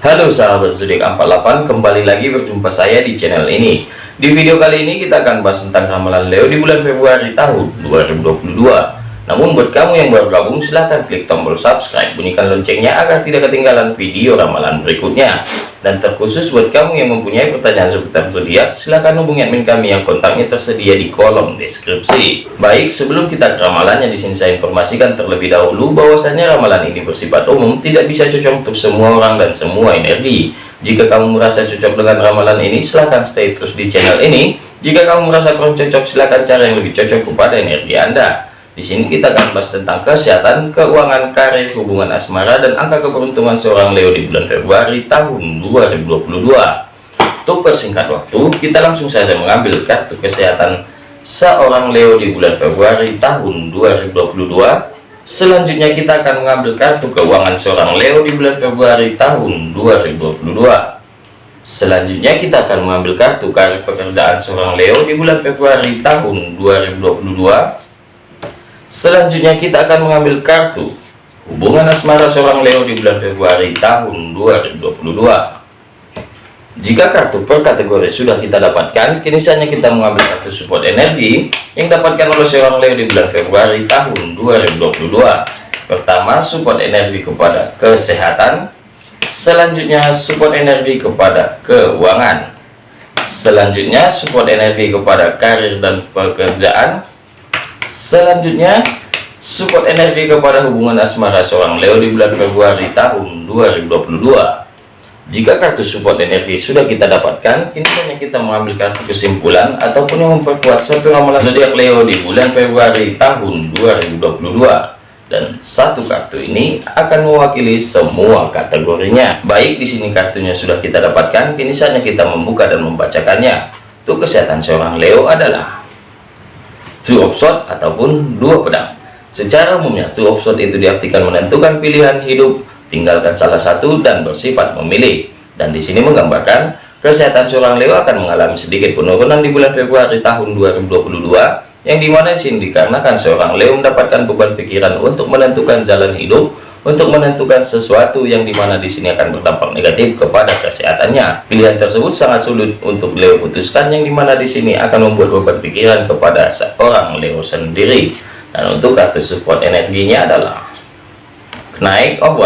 Halo sahabat zodiak 48 kembali lagi berjumpa saya di channel ini. Di video kali ini kita akan bahas tentang ramalan Leo di bulan Februari tahun 2022 namun buat kamu yang baru gabung silahkan klik tombol subscribe. Bunyikan loncengnya agar tidak ketinggalan video ramalan berikutnya. Dan terkhusus buat kamu yang mempunyai pertanyaan seputar zodiak silahkan hubungi admin kami yang kontaknya tersedia di kolom deskripsi. Baik sebelum kita ke ramalannya di sini saya informasikan terlebih dahulu bahwasanya ramalan ini bersifat umum tidak bisa cocok untuk semua orang dan semua energi. Jika kamu merasa cocok dengan ramalan ini silahkan stay terus di channel ini. Jika kamu merasa kurang cocok silahkan cari yang lebih cocok kepada energi anda di sini kita akan bahas tentang kesehatan, keuangan, karir, hubungan asmara, dan angka keberuntungan seorang Leo di bulan Februari tahun 2022. Untuk persingkat waktu, kita langsung saja mengambil kartu kesehatan seorang Leo di bulan Februari tahun 2022. Selanjutnya kita akan mengambil kartu keuangan seorang Leo di bulan Februari tahun 2022. Selanjutnya kita akan mengambil kartu karir pekerjaan seorang Leo di bulan Februari tahun 2022. Selanjutnya kita akan mengambil kartu hubungan asmara seorang Leo di bulan Februari tahun 2022. Jika kartu per kategori sudah kita dapatkan, kini saatnya kita mengambil kartu support energi yang dapatkan oleh seorang Leo di bulan Februari tahun 2022. Pertama, support energi kepada kesehatan. Selanjutnya, support energi kepada keuangan. Selanjutnya, support energi kepada karir dan pekerjaan Selanjutnya, support energi kepada hubungan asmara seorang Leo di bulan Februari tahun 2022. Jika kartu support energi sudah kita dapatkan, kini hanya kita mengambil kartu kesimpulan ataupun yang memperkuat suatu ramalan zodiak Leo di bulan Februari tahun 2022. Dan satu kartu ini akan mewakili semua kategorinya. Baik di sini kartunya sudah kita dapatkan, kini saatnya kita membuka dan membacakannya. Untuk kesehatan seorang Leo adalah two of sword ataupun dua pedang. Secara umumnya two of sword itu diartikan menentukan pilihan hidup tinggalkan salah satu dan bersifat memilih. Dan di sini menggambarkan kesehatan seorang Leo akan mengalami sedikit penurunan di bulan Februari tahun 2022 yang di mana di sini dikarenakan seorang Leo mendapatkan beban pikiran untuk menentukan jalan hidup untuk menentukan sesuatu yang di mana di sini akan berdampak negatif kepada kesehatannya. Pilihan tersebut sangat sulit untuk Leo putuskan yang di mana di sini akan membuat beban pikiran kepada seorang Leo sendiri. Dan untuk kartu support energinya adalah naik of.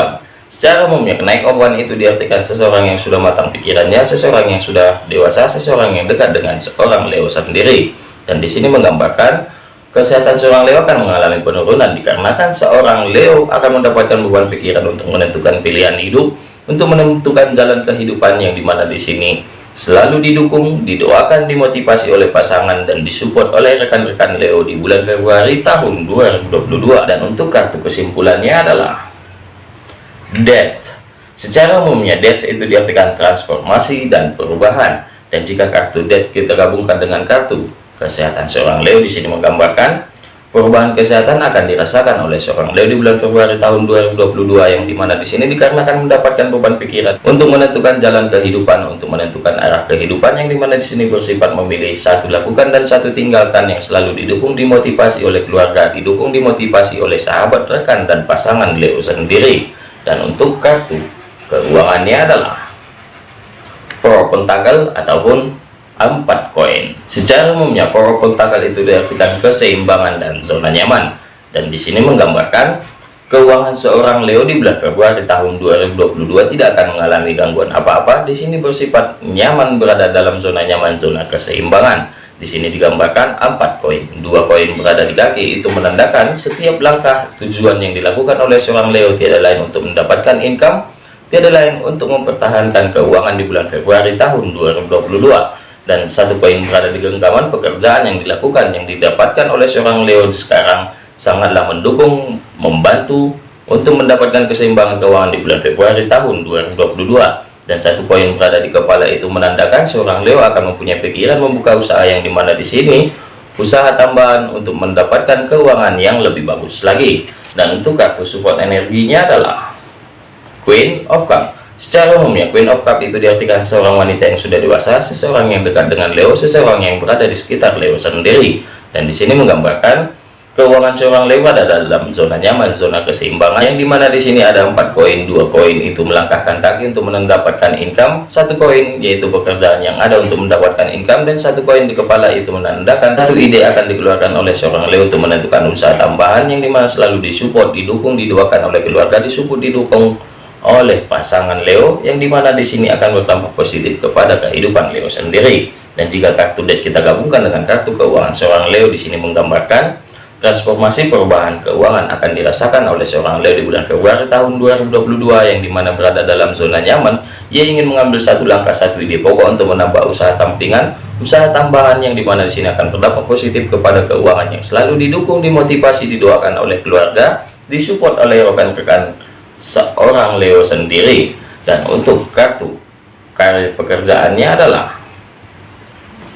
Secara umumnya kenaik of itu diartikan seseorang yang sudah matang pikirannya, seseorang yang sudah dewasa, seseorang yang dekat dengan seorang Leo sendiri. Dan di sini menggambarkan Kesehatan seorang Leo akan mengalami penurunan dikarenakan seorang Leo akan mendapatkan beban pikiran untuk menentukan pilihan hidup, untuk menentukan jalan kehidupan yang di mana di sini selalu didukung, didoakan, dimotivasi oleh pasangan dan disupport oleh rekan-rekan Leo di bulan Februari tahun 2022. Dan untuk kartu kesimpulannya adalah Death. Secara umumnya Death itu diartikan transformasi dan perubahan. Dan jika kartu Death kita gabungkan dengan kartu kesehatan seorang Leo di sini menggambarkan perubahan kesehatan akan dirasakan oleh seorang Leo di bulan Februari tahun 2022 yang di mana di sini dikarenakan mendapatkan beban pikiran untuk menentukan jalan kehidupan untuk menentukan arah kehidupan yang di mana di sini bersifat memilih satu lakukan dan satu tinggalkan yang selalu didukung dimotivasi oleh keluarga didukung dimotivasi oleh sahabat rekan dan pasangan Leo sendiri. Dan untuk kartu keuangannya adalah Four Pentacle ataupun empat koin. Secara umumnya power kontakal itu diartikan keseimbangan dan zona nyaman. Dan di sini menggambarkan keuangan seorang Leo di bulan Februari tahun 2022 tidak akan mengalami gangguan apa-apa. Di sini bersifat nyaman berada dalam zona nyaman, zona keseimbangan. Di sini digambarkan empat koin, dua koin berada di kaki itu menandakan setiap langkah tujuan yang dilakukan oleh seorang Leo tidak lain untuk mendapatkan income, tidak lain untuk mempertahankan keuangan di bulan Februari tahun 2022 dan satu poin berada di genggaman pekerjaan yang dilakukan yang didapatkan oleh seorang Leo sekarang sangatlah mendukung membantu untuk mendapatkan keseimbangan keuangan di bulan Februari tahun 2022 dan satu poin berada di kepala itu menandakan seorang Leo akan mempunyai pikiran membuka usaha yang di mana di sini usaha tambahan untuk mendapatkan keuangan yang lebih bagus lagi. Dan untuk kartu support energinya adalah Queen of Cup Secara umumnya, Queen of Cup itu diartikan seorang wanita yang sudah dewasa, seseorang yang dekat dengan Leo, seseorang yang berada di sekitar Leo sendiri. Dan di sini menggambarkan keuangan seorang Leo ada dalam zona nyaman, zona keseimbangan yang di mana di sini ada empat koin, dua koin itu melangkahkan kaki untuk mendapatkan income, satu koin yaitu pekerjaan yang ada untuk mendapatkan income dan satu koin di kepala itu menandakan satu ide akan dikeluarkan oleh seorang Leo untuk menentukan usaha tambahan yang di mana selalu disupport, didukung, didoakan oleh keluarga, disupport, didukung oleh pasangan Leo yang di mana di sini akan berdampak positif kepada kehidupan Leo sendiri. Dan jika kartu deck kita gabungkan dengan kartu keuangan seorang Leo di sini menggambarkan Transformasi perubahan keuangan akan dirasakan oleh seorang Leo di bulan Februari tahun 2022 yang di mana berada dalam zona nyaman. Ia ingin mengambil satu langkah satu ide pokok untuk menambah usaha tampingan, usaha tambahan yang di mana di sini akan berdampak positif kepada keuangan yang selalu didukung, dimotivasi, didoakan oleh keluarga, disupport oleh rekan-rekan seorang Leo sendiri. Dan untuk kartu karir pekerjaannya adalah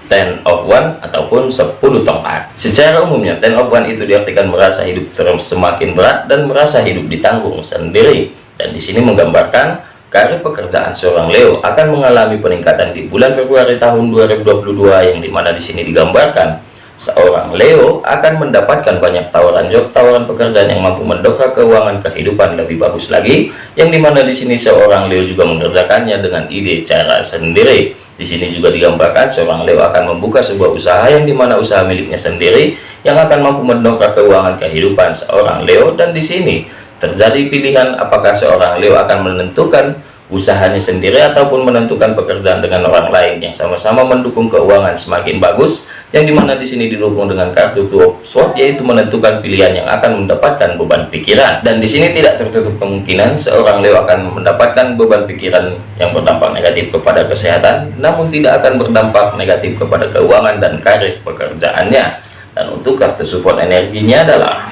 ten of one ataupun 10 tongkat. Secara umumnya ten of one itu diartikan merasa hidup terus semakin berat dan merasa hidup ditanggung sendiri. Dan di sini menggambarkan karir pekerjaan seorang Leo akan mengalami peningkatan di bulan Februari tahun 2022 yang di mana di sini digambarkan seorang Leo akan mendapatkan banyak tawaran job, tawaran pekerjaan yang mampu mendongkrak keuangan kehidupan lebih bagus lagi, yang di mana di sini seorang Leo juga mengerjakannya dengan ide cara sendiri. Di sini juga digambarkan seorang Leo akan membuka sebuah usaha yang di mana usaha miliknya sendiri yang akan mampu mendongkrak keuangan kehidupan seorang Leo dan di sini terjadi pilihan apakah seorang Leo akan menentukan usahanya sendiri ataupun menentukan pekerjaan dengan orang lain yang sama-sama mendukung keuangan semakin bagus yang di mana di sini didukung dengan kartu tuh swap yaitu menentukan pilihan yang akan mendapatkan beban pikiran. Dan di sini tidak tertutup kemungkinan seorang Leo akan mendapatkan beban pikiran yang berdampak negatif kepada kesehatan namun tidak akan berdampak negatif kepada keuangan dan karir pekerjaannya. Dan untuk kartu support energinya adalah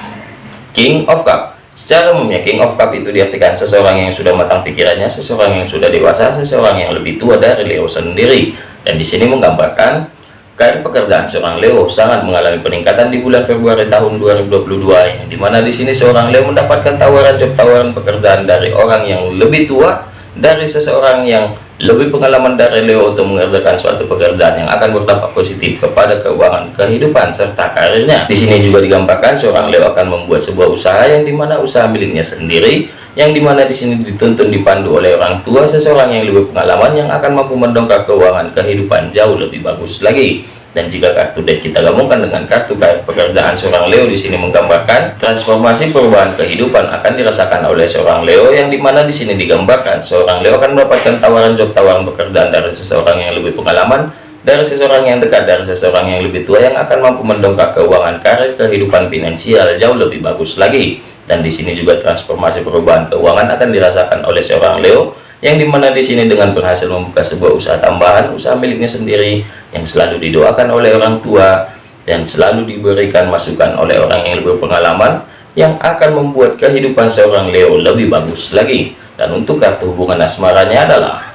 King of Cup Secara umumnya King of Cup itu diartikan seseorang yang sudah matang pikirannya, seseorang yang sudah dewasa, seseorang yang lebih tua dari Leo sendiri. Dan di sini menggambarkan karir pekerjaan seorang Leo sangat mengalami peningkatan di bulan Februari tahun 2022 yang di mana di sini seorang Leo mendapatkan tawaran job tawaran pekerjaan dari orang yang lebih tua dari seseorang yang lebih pengalaman dari Leo untuk mengerjakan suatu pekerjaan yang akan berdampak positif kepada keuangan kehidupan serta karirnya. Di sini juga digambarkan seorang Leo akan membuat sebuah usaha yang di mana usaha miliknya sendiri, yang di mana di sini dituntun dipandu oleh orang tua seseorang yang lebih pengalaman yang akan mampu mendongkrak keuangan kehidupan jauh lebih bagus lagi dan jika kartu deck kita gabungkan dengan kartu pekerjaan seorang Leo di sini menggambarkan transformasi perubahan kehidupan akan dirasakan oleh seorang Leo yang di mana di sini digambarkan. Seorang Leo akan mendapatkan tawaran job tawaran pekerjaan dari seseorang yang lebih pengalaman dari seseorang yang dekat dari seseorang yang lebih tua yang akan mampu mendongkrak keuangan karir kehidupan finansial jauh lebih bagus lagi dan di sini juga transformasi perubahan keuangan akan dirasakan oleh seorang Leo yang di mana di sini dengan berhasil membuka sebuah usaha tambahan usaha miliknya sendiri yang selalu didoakan oleh orang tua dan selalu diberikan masukan oleh orang yang lebih pengalaman yang akan membuat kehidupan seorang Leo lebih bagus lagi. Dan untuk kartu hubungan asmaranya adalah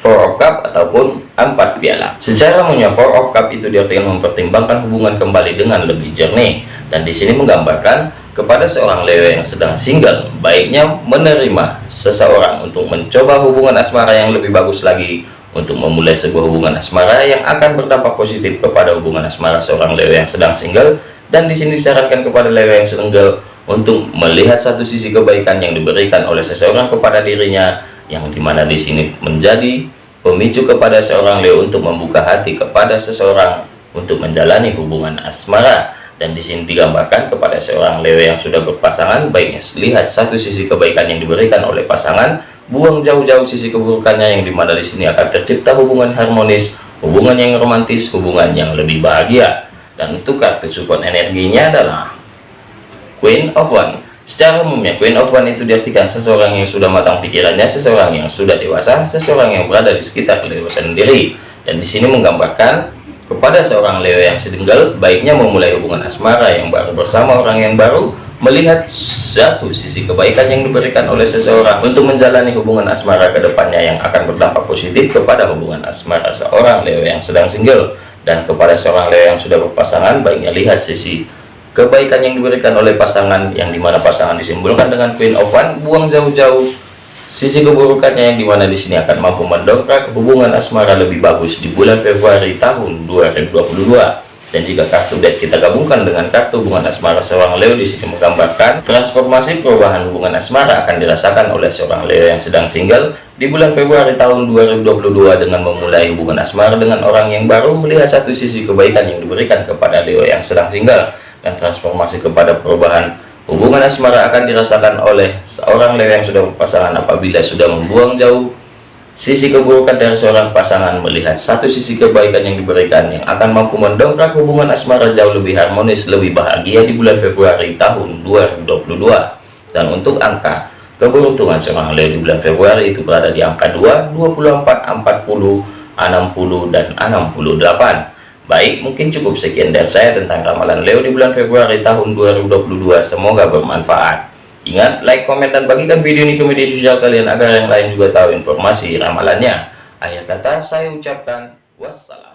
Four of Cup ataupun empat piala. Secara umumnya Four of Cup itu diartikan mempertimbangkan hubungan kembali dengan lebih jernih. Dan di sini menggambarkan kepada seorang Leo yang sedang single, baiknya menerima seseorang untuk mencoba hubungan asmara yang lebih bagus lagi untuk memulai sebuah hubungan asmara yang akan berdampak positif kepada hubungan asmara seorang Leo yang sedang single. Dan di sini disarankan kepada Leo yang single untuk melihat satu sisi kebaikan yang diberikan oleh seseorang kepada dirinya yang di mana di sini menjadi pemicu kepada seorang Leo untuk membuka hati kepada seseorang untuk menjalani hubungan asmara dan di sini digambarkan kepada seorang Leo yang sudah berpasangan baiknya lihat satu sisi kebaikan yang diberikan oleh pasangan buang jauh-jauh sisi keburukannya yang di mana di sini akan tercipta hubungan harmonis hubungan yang romantis hubungan yang lebih bahagia. Dan untuk kartu support energinya adalah Queen of One. Secara umumnya Queen of One itu diartikan seseorang yang sudah matang pikirannya seseorang yang sudah dewasa seseorang yang berada di sekitar Leo sendiri. Dan di sini menggambarkan kepada seorang Leo yang sedenggal, baiknya memulai hubungan asmara yang baru bersama orang yang baru, melihat satu sisi kebaikan yang diberikan oleh seseorang untuk menjalani hubungan asmara ke depannya yang akan berdampak positif kepada hubungan asmara seorang Leo yang sedang single. Dan kepada seorang Leo yang sudah berpasangan, baiknya lihat sisi kebaikan yang diberikan oleh pasangan yang di mana pasangan disimbolkan dengan Queen of One, buang jauh-jauh Sisi keburukannya yang di mana di sini akan mampu mendongkrak hubungan asmara lebih bagus di bulan Februari tahun 2022. dan jika kartu dead kita gabungkan dengan kartu hubungan asmara seorang Leo di sini menggambarkan transformasi perubahan hubungan asmara akan dirasakan oleh seorang Leo yang sedang single di bulan Februari tahun 2022 dengan memulai hubungan asmara dengan orang yang baru melihat satu sisi kebaikan yang diberikan kepada Leo yang sedang single dan transformasi kepada perubahan hubungan asmara akan dirasakan oleh seorang Leo yang sudah berpasangan apabila sudah membuang jauh Sisi keburukan dari seorang pasangan melihat satu sisi kebaikan yang diberikan yang akan mampu mendongkrak hubungan asmara jauh lebih harmonis, lebih bahagia di bulan Februari tahun 2022. Dan untuk angka keberuntungan seorang Leo di bulan Februari itu berada di angka 2, 24, 40, 60, dan 68. Baik, mungkin cukup sekian dari saya tentang ramalan Leo di bulan Februari tahun 2022. Semoga bermanfaat. Ingat, like, komen, dan bagikan video ini ke media sosial kalian agar yang lain juga tahu informasi ramalannya. Akhir kata, saya ucapkan wassalam.